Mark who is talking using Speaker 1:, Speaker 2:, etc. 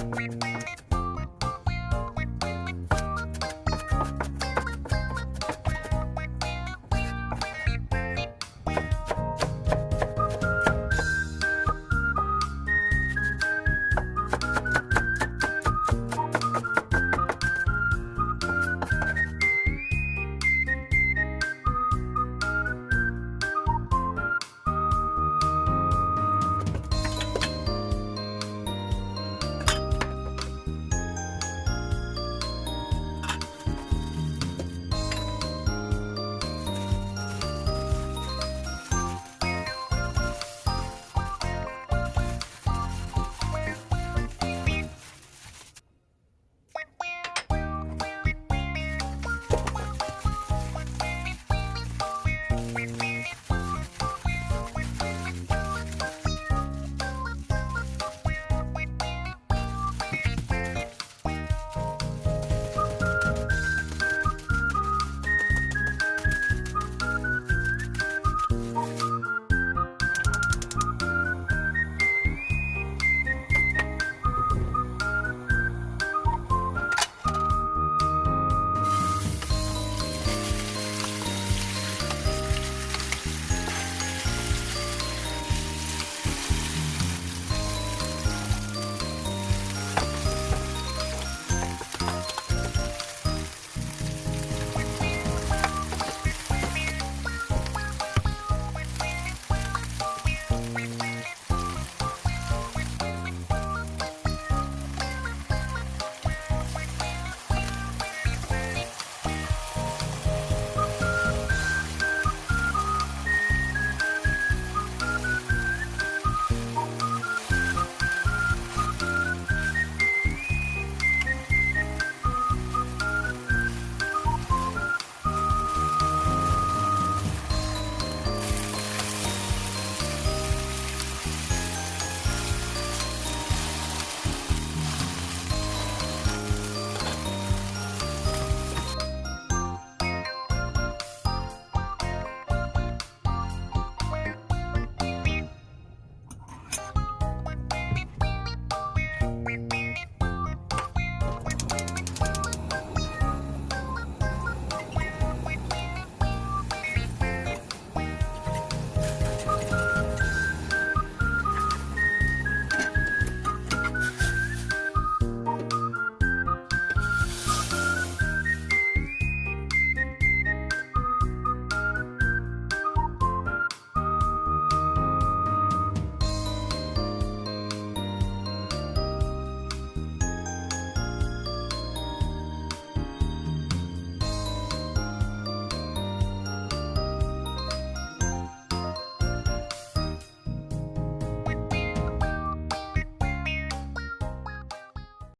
Speaker 1: We'll be right back.